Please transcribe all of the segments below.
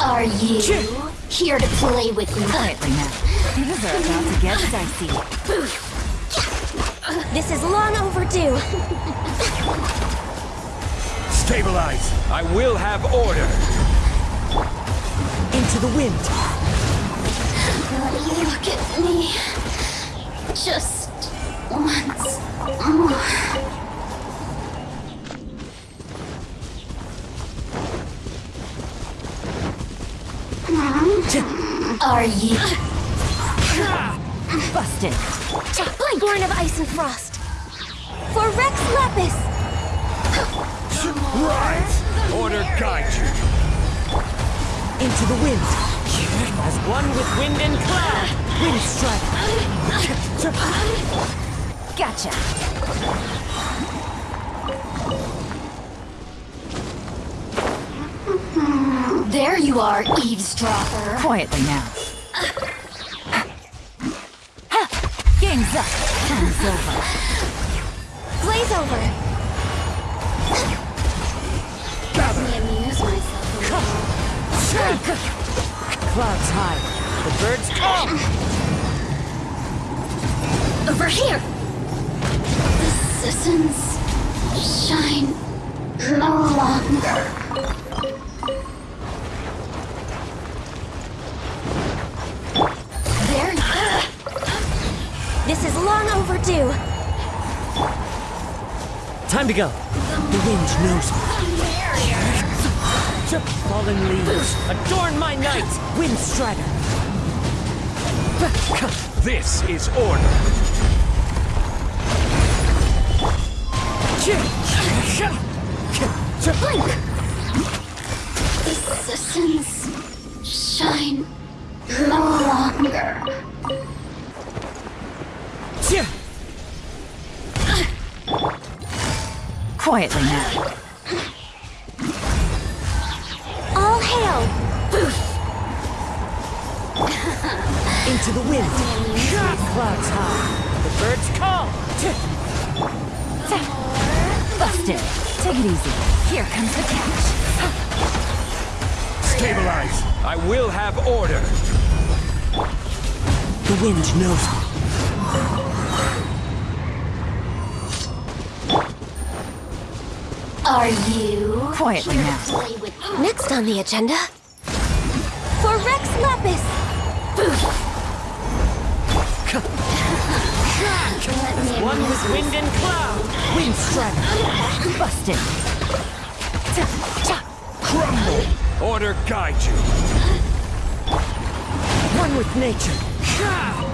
Are you here to play with me? Quietly now. Things are about to get dicey. This is long overdue. Stabilize! I will have order! Into the wind. Look at Busted. Born of ice and frost. For Rex Lapis. Rise! Order guide you! Into the wind. As one with wind and cloud. Wind strike. Gotcha. There you are, eavesdropper. Quietly now. Game's up. Time's over. Blaze over. Let me amuse myself. a little. Clouds high. The birds call. Over here! The citizens shine no longer. Long overdue. Time to go. The wind knows me. Fallen leaves. Adorn my night. Wind strider. This is order! The citizens shine no longer. Quietly now. All hail. Into the wind. Clouds high. The birds call. Busted. Take it easy. Here comes the catch. Stabilize! I will have order! The wind knows Are you Quietly here now. to play with? Next on the agenda. For Rex Lapis. Let One with wind and cloud. Wind strider. Busted. Crumble! Order guide you! One with nature.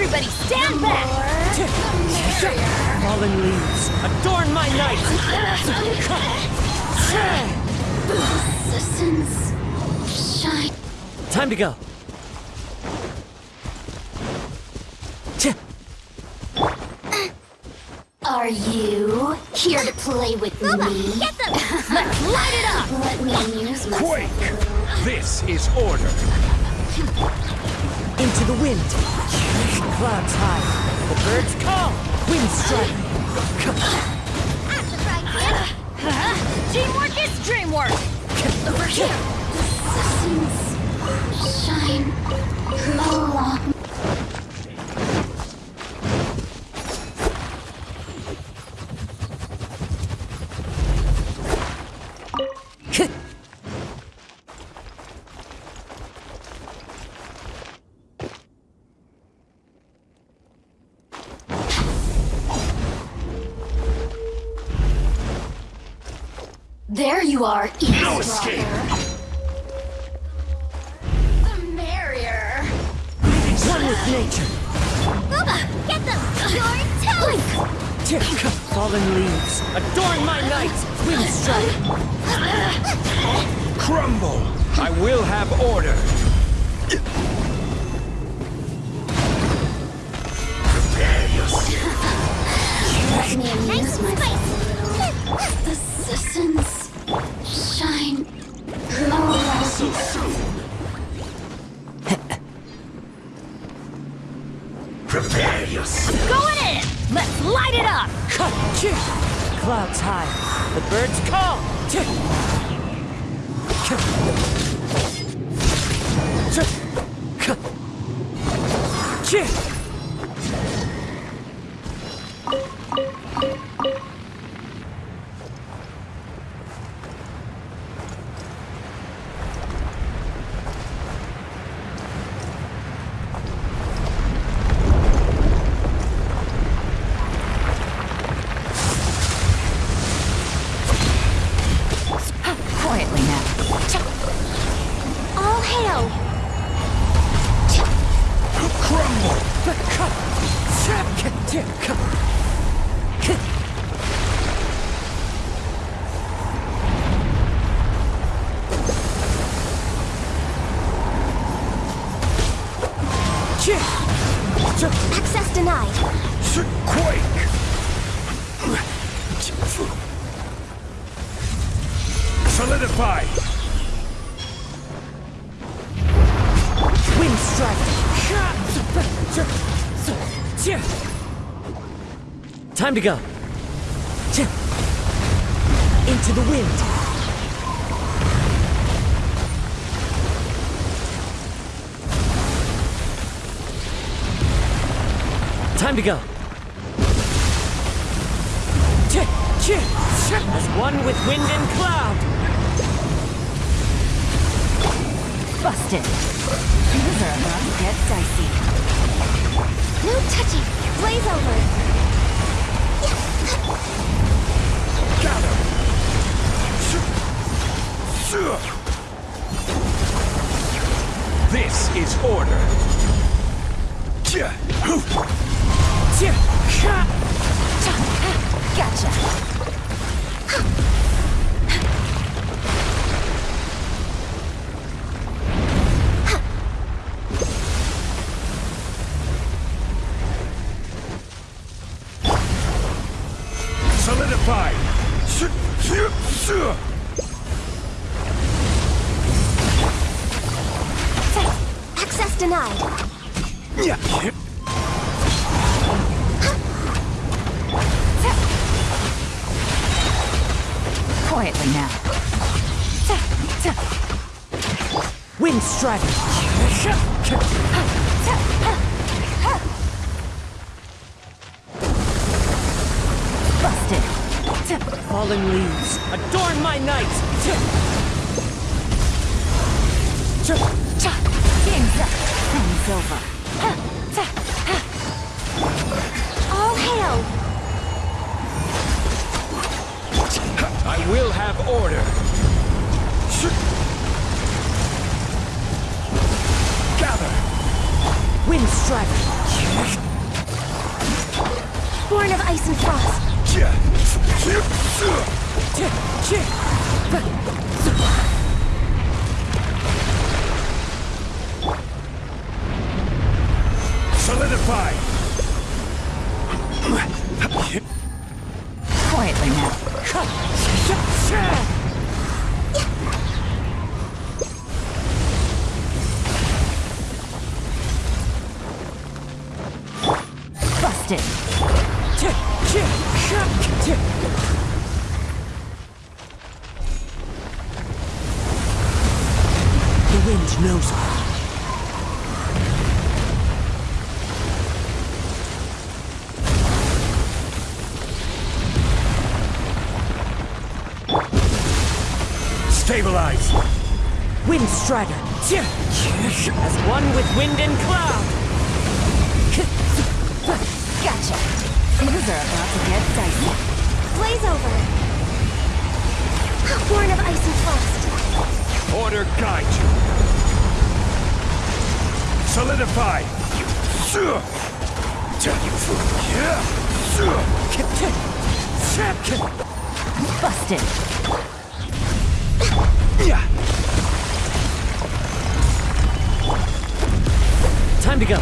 Everybody stand back. Fallen leaves. Adorn my night. Citizens shine. Time to go. Are you here to play with me? Get them. Let's light it up. Let me amuse myself. Quake! This is order! Into the wind. Clouds high. The birds call. Wind strike. Out of the frying pan. Teamwork is dreamwork. Over here. The citizens shine no longer. There you are, No escape. The merrier. One with nature. Guoba, get them! You're Your toes! Fallen leaves. Adorn my night. Wind strike. Crumble! I will have order. Prepare yourself. Let me amuse Nice myself. spice! The citizens So soon. Prepare yourself. Going in! Let's light it up! Clouds high. The birds call. Quietly Quake! Solidify! Wind strike. Time to go. Into the wind. Time to go. As one with wind and cloud. Busted. Things are about to get dicey. No touchy. Blaze over. Gather! This is order. Gotcha. Quietly now. Wind strike. Busted. Fallen leaves. Adorn my night. Game's up. Time's over. Order. Gather! Wind strike. Born of ice and frost. Solidify! Quietly now. Busted. The wind knows Stabilize! Wind strider. As one with wind and cloud. Gotcha. Things are about to get dicey. Blaze over. Born of ice and frost. Order guide you. Solidify. Busted. Time to go.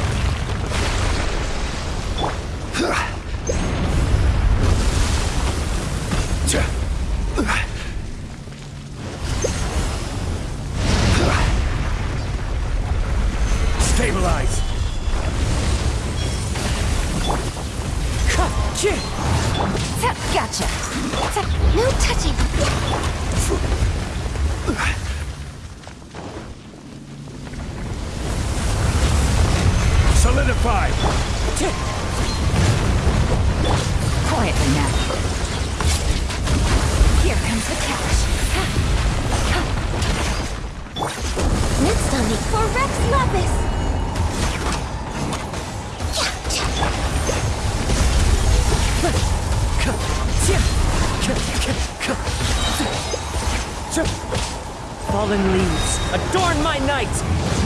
Solidify. Quietly now. Here comes the cash. Next on me for Rex Lapis. Fallen leaves, adorn my night!